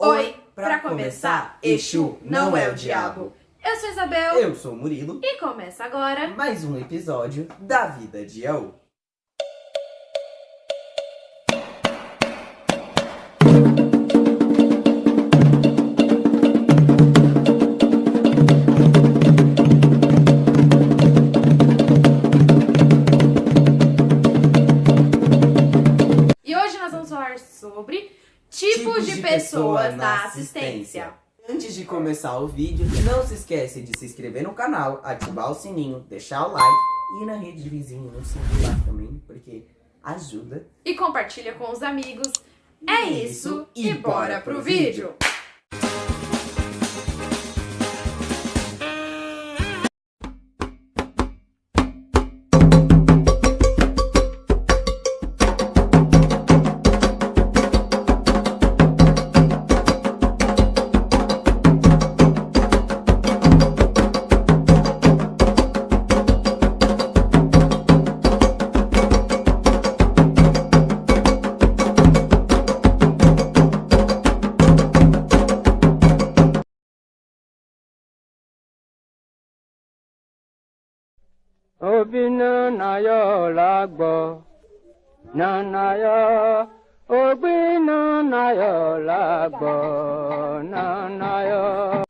Oi, pra começar, Exu não é o diabo. Eu sou Isabel Eu sou o Murilo. e começa agora. Mais um episódio da vida de Yaú. Pessoas, na assistência. Antes de começar o vídeo, não se esquece de se inscrever no canal, ativar o sininho, deixar o like e ir na rede de vizinho, se lá também, porque ajuda. E compartilha com os amigos. É isso, e bora pro vídeo. obi nanayo lagbo nanayo obi nanayo lagbo nanayo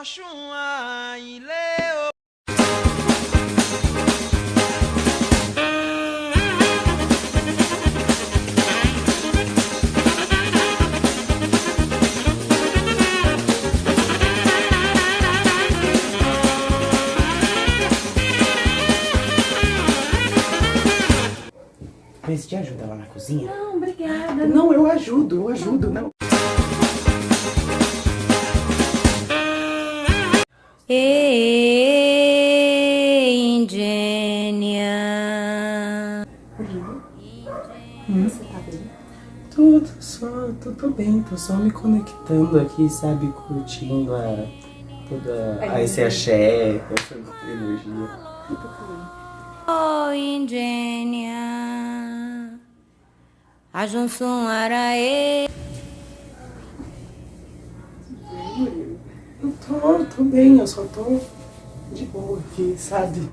osun aile o Mas te ajuda lá na cozinha? Não, obrigada. Não, eu ajudo, eu ajudo, não. Ei, Ingênia. Você tá bem? Tudo, só, tô, tô bem, tô só me conectando aqui, sabe, curtindo a, toda a, esse axé, essa energia. Oh, Ingênia. A Junção Araê. Tô, tô bem, eu só tô de boa aqui, sabe?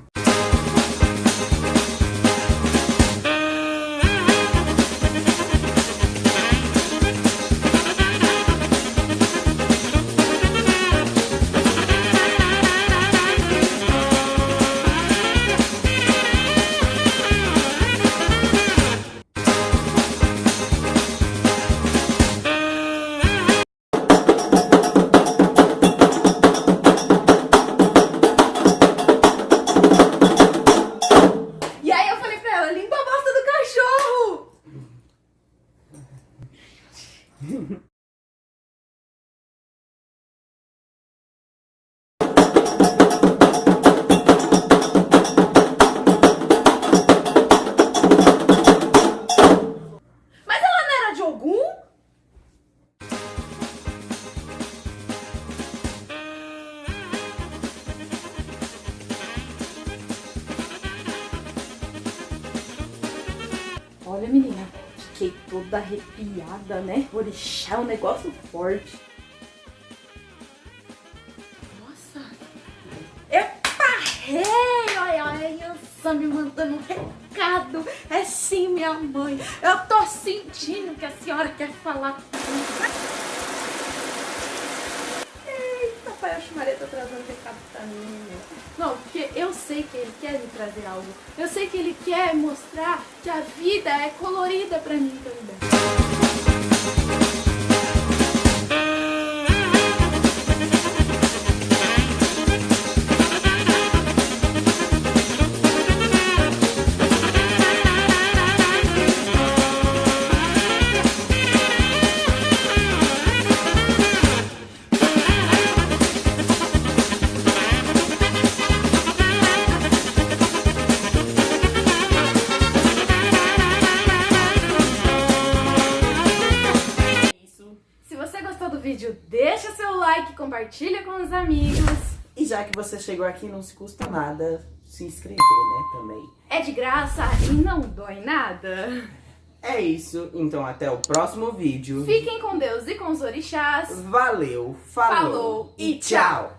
Olha, menina, fiquei toda arrepiada, né? Orixá é um negócio forte. Nossa! Epa! Rei! Olha, olha, a Yansan me mandando um recado. É sim, minha mãe. Eu tô sentindo que a senhora quer falar comigo. Pra mim. meu. Não, porque eu sei que ele quer me trazer algo. Eu sei que ele quer mostrar que a vida é colorida pra mim também. Vídeo, deixa seu like, compartilha com os amigos. E já que você chegou aqui, não se custa nada se inscrever, né, também. É de graça e não dói nada. É isso, então até o próximo vídeo. Fiquem com Deus e com os orixás. Valeu, falou, Falou e tchau.